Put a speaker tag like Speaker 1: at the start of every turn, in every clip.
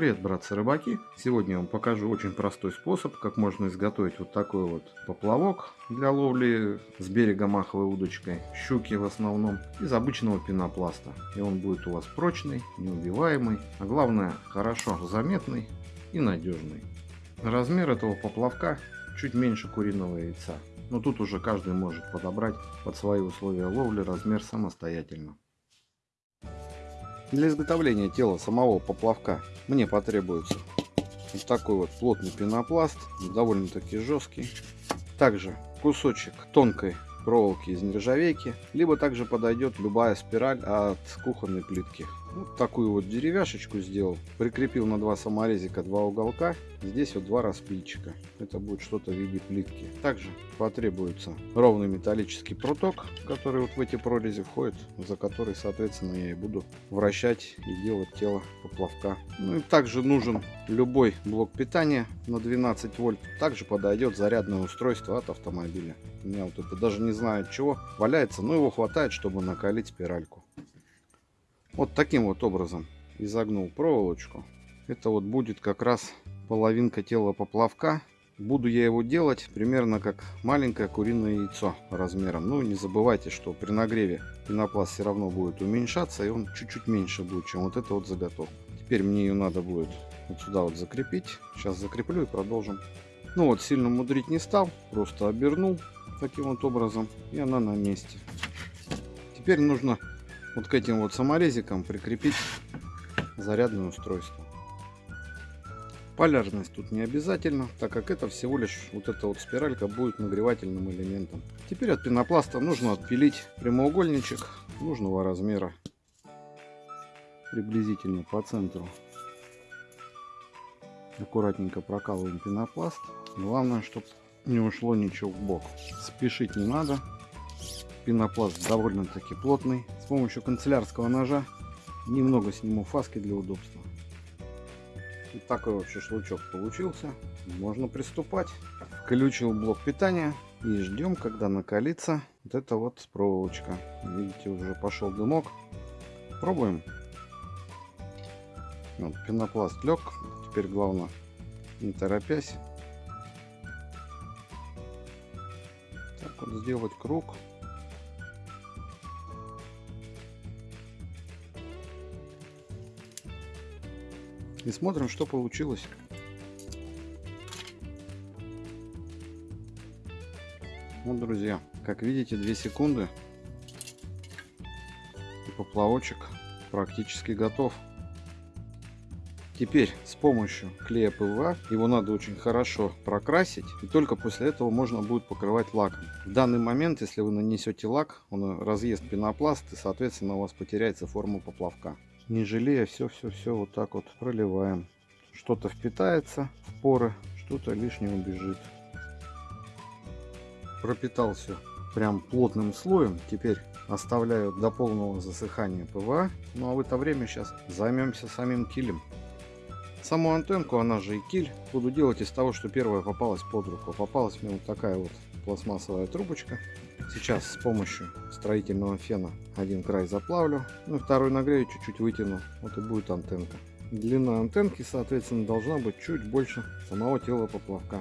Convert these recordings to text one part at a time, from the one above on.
Speaker 1: Привет, братцы-рыбаки! Сегодня я вам покажу очень простой способ, как можно изготовить вот такой вот поплавок для ловли с берега маховой удочкой, щуки в основном, из обычного пенопласта. И он будет у вас прочный, неубиваемый, а главное хорошо заметный и надежный. Размер этого поплавка чуть меньше куриного яйца, но тут уже каждый может подобрать под свои условия ловли размер самостоятельно. Для изготовления тела самого поплавка мне потребуется вот такой вот плотный пенопласт, довольно-таки жесткий. Также кусочек тонкой проволоки из нержавейки, либо также подойдет любая спираль от кухонной плитки. Вот такую вот деревяшечку сделал. Прикрепил на два саморезика два уголка. Здесь вот два распильчика. Это будет что-то в виде плитки. Также потребуется ровный металлический пруток, который вот в эти прорези входит, за который, соответственно, я и буду вращать и делать тело поплавка. Ну и также нужен любой блок питания на 12 вольт. Также подойдет зарядное устройство от автомобиля. У меня вот это даже не знаю от чего валяется, но его хватает, чтобы накалить спиральку. Вот таким вот образом изогнул проволочку. Это вот будет как раз половинка тела поплавка. Буду я его делать примерно как маленькое куриное яйцо размером. Ну, не забывайте, что при нагреве пенопласт все равно будет уменьшаться, и он чуть-чуть меньше будет, чем вот эта вот заготовка. Теперь мне ее надо будет вот сюда вот закрепить. Сейчас закреплю и продолжим. Ну вот, сильно мудрить не стал, просто обернул таким вот образом, и она на месте. Теперь нужно вот к этим вот саморезикам прикрепить зарядное устройство. Полярность тут не обязательно, так как это всего лишь вот эта вот спиралька будет нагревательным элементом. Теперь от пенопласта нужно отпилить прямоугольничек нужного размера. Приблизительно по центру. Аккуратненько прокалываем пенопласт. Главное, чтобы не ушло ничего в бок. Спешить не надо пенопласт довольно-таки плотный. С помощью канцелярского ножа немного сниму фаски для удобства. И такой вот шашлычок получился. Можно приступать. Включил блок питания и ждем, когда накалится вот эта вот проволочка. Видите, уже пошел дымок. Пробуем. Вот, пенопласт лег. Теперь главное, не торопясь, так вот сделать круг И смотрим, что получилось. Вот, друзья, как видите, 2 секунды. И поплавочек практически готов. Теперь с помощью клея ПВА его надо очень хорошо прокрасить. И только после этого можно будет покрывать лаком. В данный момент, если вы нанесете лак, он разъест пенопласт и, соответственно, у вас потеряется форма поплавка не жалея все-все-все вот так вот проливаем. Что-то впитается в поры, что-то лишнее убежит. Пропитал все прям плотным слоем. Теперь оставляю до полного засыхания ПВА. Ну а в это время сейчас займемся самим килем. Саму антенку, она же и киль, буду делать из того, что первая попалась под руку. Попалась мне вот такая вот пластмассовая трубочка. Сейчас с помощью строительного фена один край заплавлю, ну и второй нагрею, чуть-чуть вытяну, вот и будет антенка. Длина антенки, соответственно, должна быть чуть больше самого тела поплавка.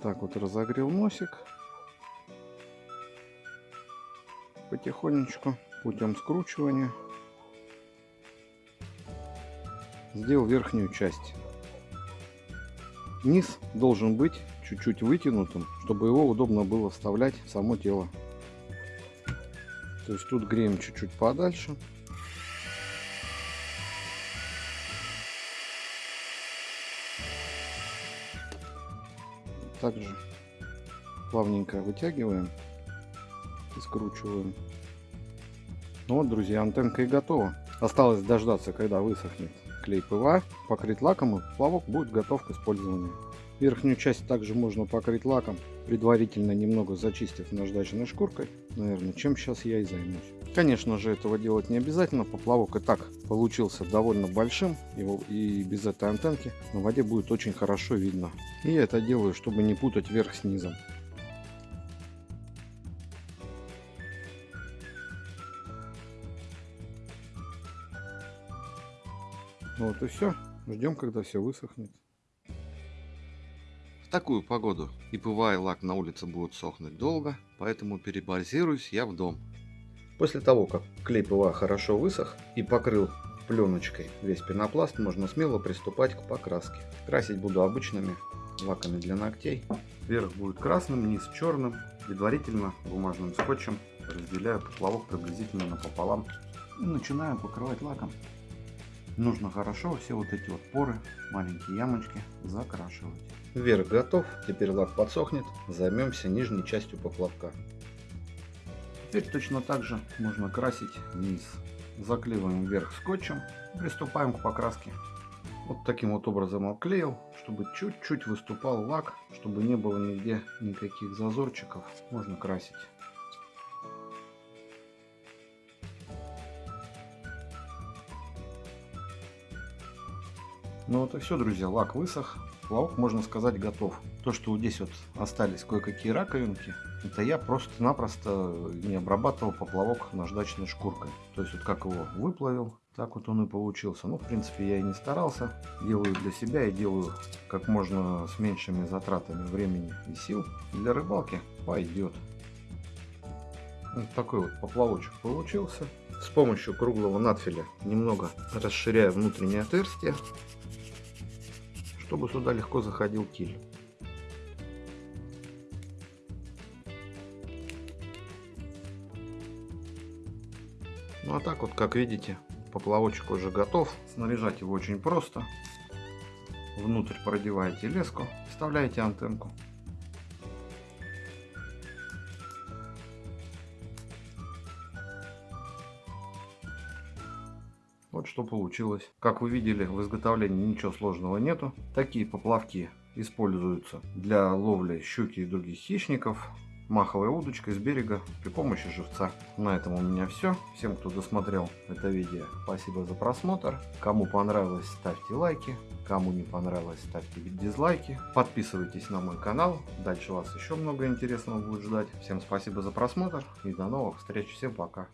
Speaker 1: Так вот разогрел носик. Потихонечку, путем скручивания, сделал верхнюю часть. Низ должен быть чуть-чуть вытянутым, чтобы его удобно было вставлять в само тело. То есть тут греем чуть-чуть подальше. Также плавненько вытягиваем и скручиваем. Ну вот, друзья, антенка и готова. Осталось дождаться, когда высохнет клей ПВА, покрыть лаком и плавок будет готов к использованию. Верхнюю часть также можно покрыть лаком, предварительно немного зачистив наждачной шкуркой, наверное, чем сейчас я и займусь. Конечно же, этого делать не обязательно, поплавок и так получился довольно большим, его и без этой антенки на воде будет очень хорошо видно. И я это делаю, чтобы не путать верх с низом. Вот и все. Ждем, когда все высохнет. В такую погоду и ПВА и лак на улице будут сохнуть долго, поэтому перебазируюсь я в дом. После того, как клей ПВА хорошо высох и покрыл пленочкой весь пенопласт, можно смело приступать к покраске. Красить буду обычными лаками для ногтей. Верх будет красным, низ черным. Предварительно бумажным скотчем разделяю поплавок приблизительно напополам и начинаю покрывать лаком. Нужно хорошо все вот эти вот поры, маленькие ямочки закрашивать. Верх готов, теперь лак подсохнет, займемся нижней частью поплавка. Теперь точно так же можно красить низ. Заклеиваем верх скотчем, приступаем к покраске. Вот таким вот образом обклеил, чтобы чуть-чуть выступал лак, чтобы не было нигде никаких зазорчиков. Можно красить. Ну вот и все, друзья, лак высох. Плавок, можно сказать, готов. То, что вот здесь вот остались кое-какие раковинки, это я просто-напросто не обрабатывал поплавок наждачной шкуркой. То есть вот как его выплавил, так вот он и получился. Ну, в принципе, я и не старался. Делаю для себя и делаю как можно с меньшими затратами времени и сил. Для рыбалки пойдет. Вот такой вот поплавочек получился. С помощью круглого надфиля немного расширяю внутреннее отверстие чтобы сюда легко заходил киль. Ну а так вот, как видите, поплавочек уже готов. Снаряжать его очень просто. Внутрь продеваете леску, вставляете антенку. Вот что получилось. Как вы видели, в изготовлении ничего сложного нету. Такие поплавки используются для ловли щуки и других хищников. Маховая удочка с берега при помощи живца. На этом у меня все. Всем, кто досмотрел это видео, спасибо за просмотр. Кому понравилось, ставьте лайки. Кому не понравилось, ставьте дизлайки. Подписывайтесь на мой канал. Дальше вас еще много интересного будет ждать. Всем спасибо за просмотр и до новых встреч. Всем пока.